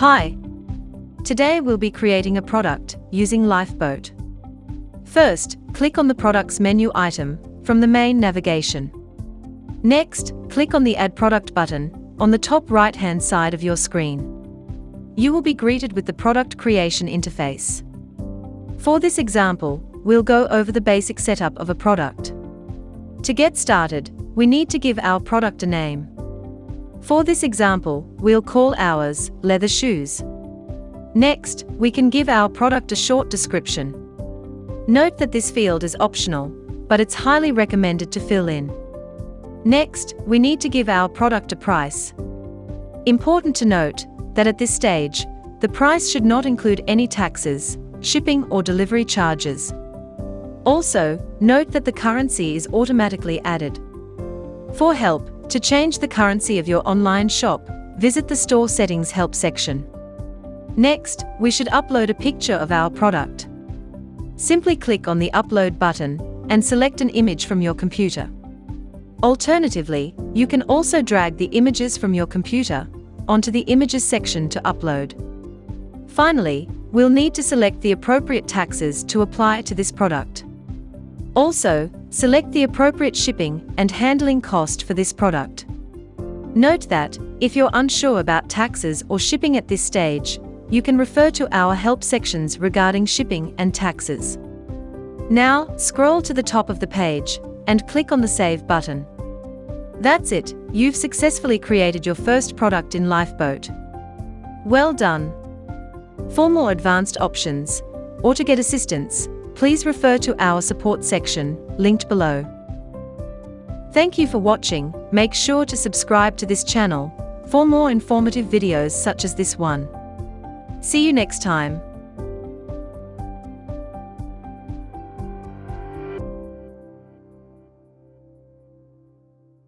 Hi! Today we'll be creating a product using Lifeboat. First, click on the Products menu item from the main navigation. Next, click on the Add Product button on the top right-hand side of your screen. You will be greeted with the product creation interface. For this example, we'll go over the basic setup of a product. To get started, we need to give our product a name. For this example, we'll call ours leather shoes. Next, we can give our product a short description. Note that this field is optional, but it's highly recommended to fill in. Next, we need to give our product a price. Important to note that at this stage, the price should not include any taxes, shipping or delivery charges. Also, note that the currency is automatically added. For help, to change the currency of your online shop, visit the Store Settings Help section. Next, we should upload a picture of our product. Simply click on the Upload button and select an image from your computer. Alternatively, you can also drag the images from your computer onto the Images section to upload. Finally, we'll need to select the appropriate taxes to apply to this product. Also, select the appropriate shipping and handling cost for this product. Note that, if you're unsure about taxes or shipping at this stage, you can refer to our help sections regarding shipping and taxes. Now, scroll to the top of the page and click on the Save button. That's it, you've successfully created your first product in Lifeboat. Well done! For more advanced options, or to get assistance, please refer to our support section, linked below. Thank you for watching, make sure to subscribe to this channel for more informative videos such as this one. See you next time.